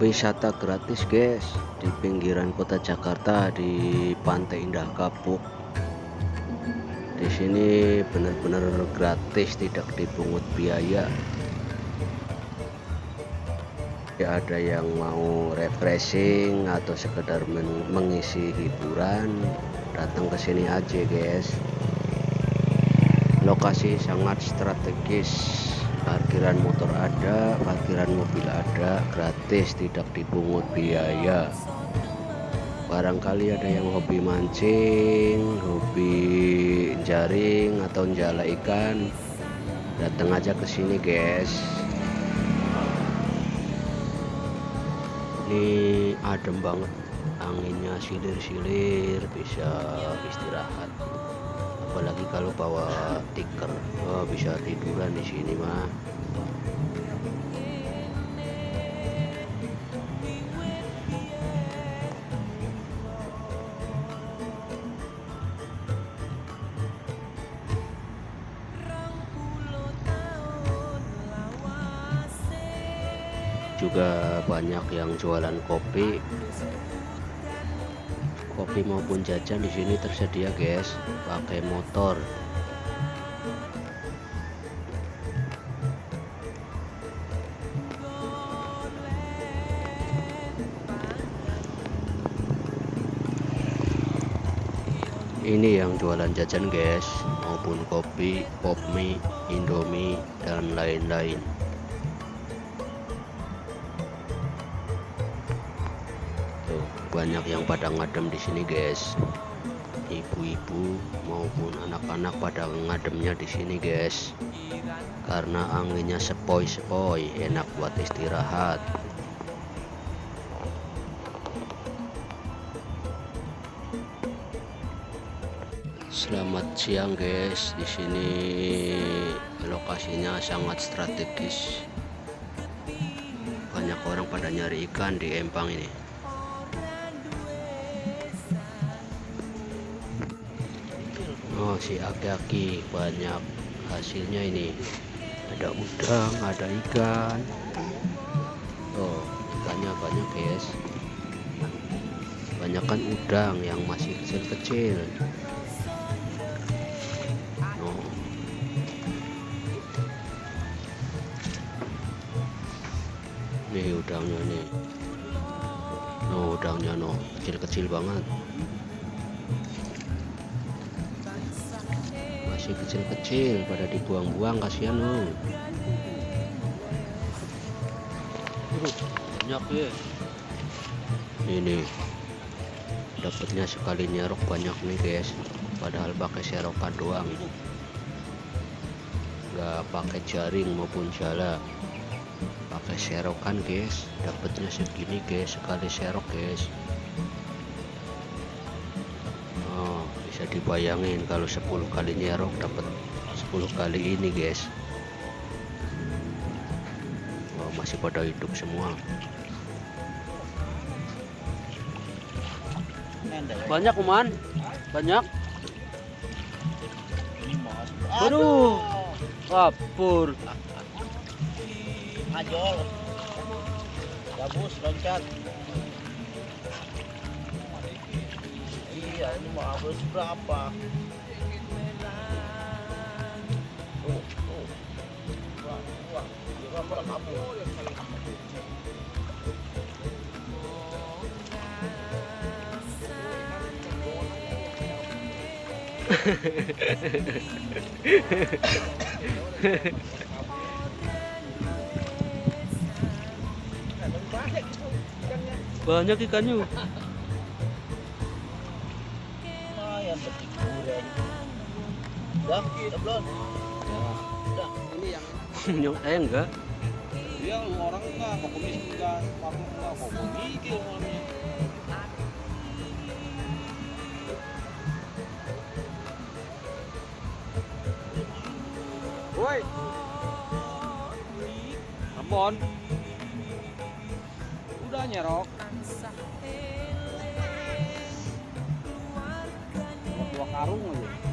wisata gratis guys. Di pinggiran kota Jakarta di Pantai Indah Kapuk. Di sini benar-benar gratis tidak dipungut biaya. Ya ada yang mau refreshing atau sekedar mengisi hiburan. Datang ke sini aja guys. Lokasi sangat strategis parkiran motor ada parkiran mobil ada gratis tidak dipungut biaya. Barangkali ada yang hobi mancing hobi jaring atau jala ikan. Datang aja ke sini guys. Ini adem banget. Anginnya silir-silir bisa istirahat apalagi kalau bawa tiker oh, bisa tiduran di sini mah juga banyak yang jualan kopi kopi maupun jajan di sini tersedia guys. Pakai motor. Ini yang jualan jajan guys maupun kopi, pop mie, indomie dan lain-lain banyak yang pada ngadem di sini guys. Ibu-ibu maupun anak-anak pada ngademnya di sini guys. Karena anginnya sepoi-sepoi enak buat istirahat. Selamat siang guys. Di sini lokasinya sangat strategis. Banyak orang pada nyari ikan di empang ini Oh si aki-aki banyak hasilnya ini. Ada udang ada ikan. Oh ikannya banyak guys. Banyak kan udang yang masih kecil-kecil. Oh. nih udangnya nih. Oh udangnya no kecil-kecil banget masih kecil-kecil pada dibuang-buang kasihan loh banyak ya. Ini dapatnya sekali nyerok banyak nih guys. Padahal pakai serokan doang. Nggak pakai jaring maupun jala. Pakai serokan guys. Dapatnya segini guys. Sekali serok guys dibayangin kalau 10 kali nyerok dapat 10 kali ini guys. Oh, masih pada hidup semua. Banyak kuman banyak. Aduh. Kapur ajol. Gabus loncat iya ini mau habis berapa tuh tuh. Wah wah dia pada kabur banyak ikannya Udah, udah belum? Udah. Ini yang nyok saya enggak. Dia orang enggak, kokomis enggak, paku enggak, kokomi gitu namanya. Woi. Ambon. Udah nyerok. Dua karung aja.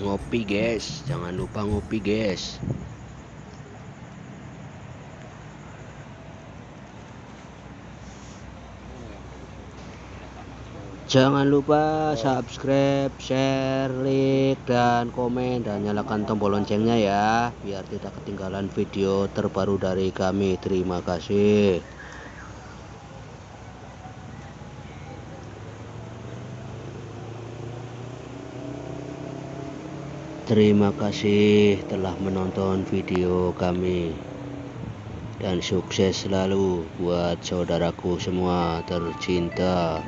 Ngopi guys jangan lupa ngopi guys Jangan lupa subscribe, share, like, dan komen dan nyalakan tombol loncengnya ya biar tidak ketinggalan video terbaru dari kami. Terima kasih. Terima kasih telah menonton video kami dan sukses selalu buat saudaraku semua tercinta.